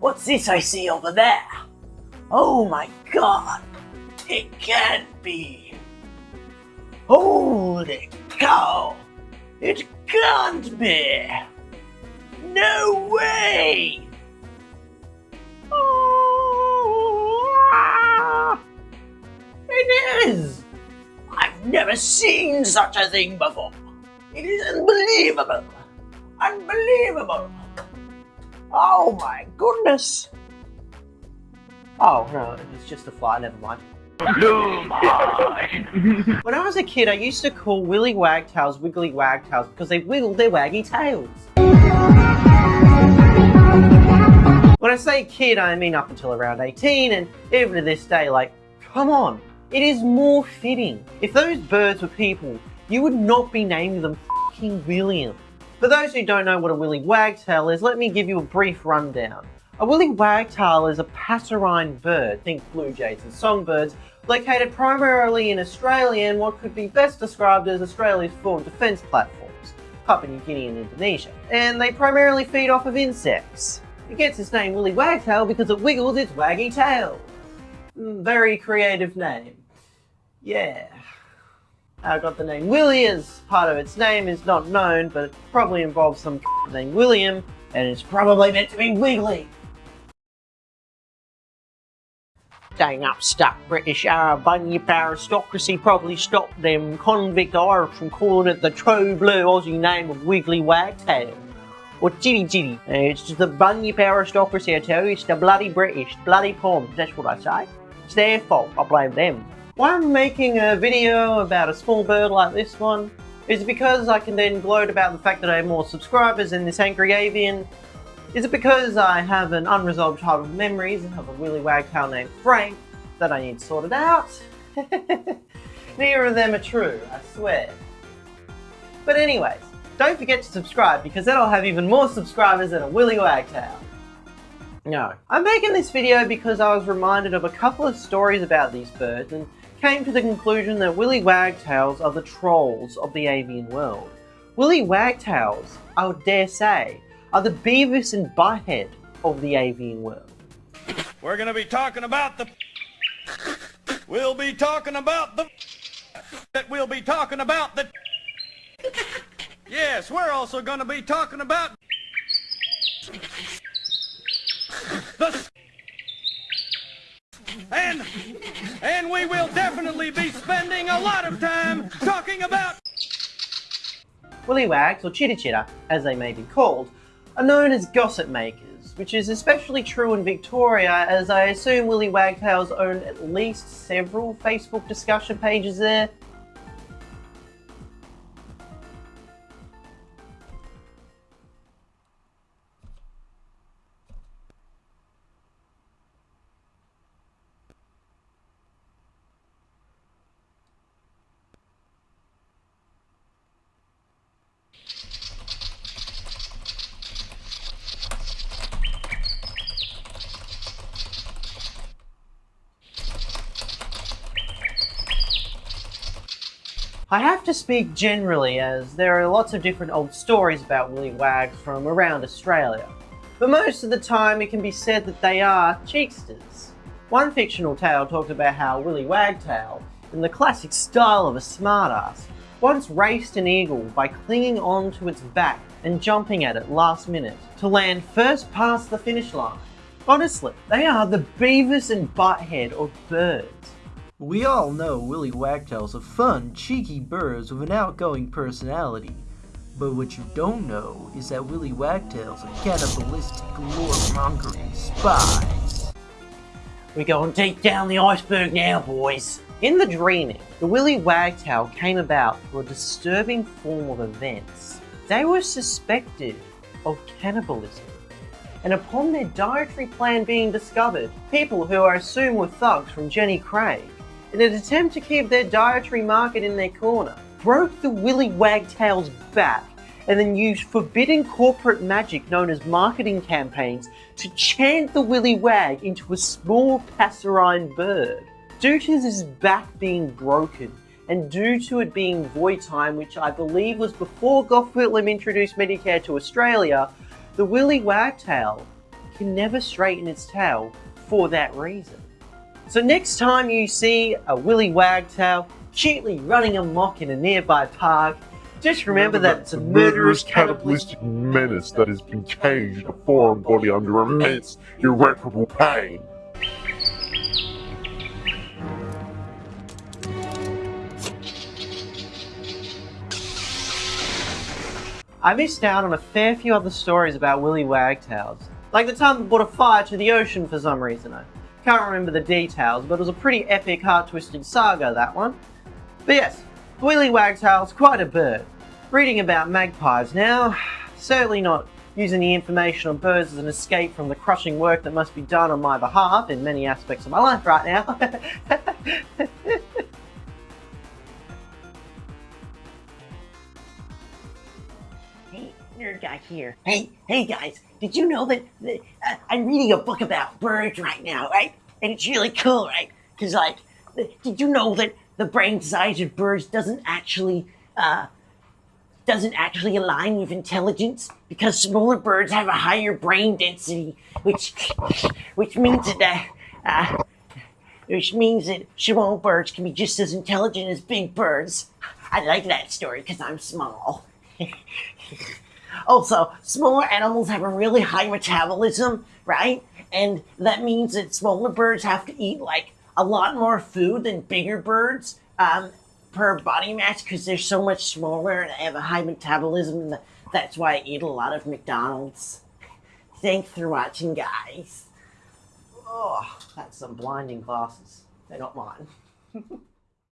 What's this I see over there? Oh my god! It can't be! Holy cow! It can't be! No way! Oh, it is! I've never seen such a thing before! It is unbelievable! Unbelievable! Oh my goodness! Oh no, it's just a fly, never mind. when I was a kid, I used to call Willy Wagtails Wiggly Wagtails because they wiggled their waggy tails. When I say kid, I mean up until around 18, and even to this day, like, come on, it is more fitting. If those birds were people, you would not be naming them fucking William. For those who don't know what a willy wagtail is, let me give you a brief rundown. A willy wagtail is a passerine bird, think blue jays and songbirds, located primarily in Australia and what could be best described as Australia's four defence platforms, Papua New Guinea and Indonesia. And they primarily feed off of insects. It gets its name willy wagtail because it wiggles its waggy tail. Mm, very creative name. Yeah. How it got the name Willy as part of its name is not known, but it probably involves some named William, and it's probably meant to be wiggly. Dang upstuck British uh, bunyip aristocracy probably stopped them convict Irish from calling it the true blue Aussie name of Wiggly Wagtail. Or Jitty Jitty. It's just the bunyip aristocracy I tell you, it's the bloody British, bloody Poms, that's what I say. It's their fault, I blame them. Why I'm making a video about a small bird like this one is because I can then gloat about the fact that I have more subscribers than this angry avian is it because I have an unresolved childhood memories and have a willy wagtail named Frank that I need sorted out? Neither of them are true, I swear. But anyways, don't forget to subscribe because that'll have even more subscribers than a willy wagtail. No. I'm making this video because I was reminded of a couple of stories about these birds and came to the conclusion that willy wagtails are the trolls of the avian world. Willy wagtails, I would dare say, are the Beavis and Butthead of the avian world. We're going to be talking about the... We'll be talking about the... That we'll be talking about the... Yes, we're also going to be talking about... And... And we will definitely be spending a lot of time talking about... Willy Wags, or Chitter Chitter, as they may be called, are known as gossip makers, which is especially true in Victoria as I assume Willy Wagtails own at least several Facebook discussion pages there, I have to speak generally as there are lots of different old stories about Willy Wags from around Australia, but most of the time it can be said that they are cheeksters. One fictional tale talks about how Willy Wagtail, in the classic style of a smartass, once raced an eagle by clinging on to its back and jumping at it last minute to land first past the finish line. Honestly, they are the Beavis and Butthead of birds. We all know Willy Wagtails are fun, cheeky birds with an outgoing personality. But what you don't know is that Willy Wagtails are cannibalistic, lore-mongering spies. We're going to take down the iceberg now, boys. In the dreaming, the Willy Wagtail came about through a disturbing form of events. They were suspected of cannibalism. And upon their dietary plan being discovered, people who I assume were thugs from Jenny Craig in an attempt to keep their dietary market in their corner, broke the Willy Wagtail's back and then used forbidden corporate magic known as marketing campaigns to chant the Willy Wag into a small passerine bird. Due to his back being broken, and due to it being void time, which I believe was before Gough Whitlam introduced Medicare to Australia, the Willy Wagtail can never straighten its tail for that reason. So next time you see a willy wagtail cutely running amok in a nearby park, just remember, that it's a murderous cannibalistic menace that has been caged a foreign body under immense, irreparable pain. I missed out on a fair few other stories about willy wagtails. Like the time that brought a fire to the ocean for some reason. Can't remember the details, but it was a pretty epic, heart-twisting saga, that one. But yes, willy wagtail's quite a bird. Reading about magpies now, certainly not using the information on birds as an escape from the crushing work that must be done on my behalf in many aspects of my life right now. Guy here. Hey, hey guys, did you know that, that uh, I'm reading a book about birds right now, right? And it's really cool, right? Because, like, did you know that the brain size of birds doesn't actually, uh, doesn't actually align with intelligence? Because smaller birds have a higher brain density, which, which means that, uh, which means that small birds can be just as intelligent as big birds. I like that story because I'm small. Also, smaller animals have a really high metabolism, right? And that means that smaller birds have to eat like a lot more food than bigger birds um, per body mass because they're so much smaller and they have a high metabolism. And that's why I eat a lot of McDonald's. Thanks for watching, guys. oh, that's some blinding glasses. They're not mine.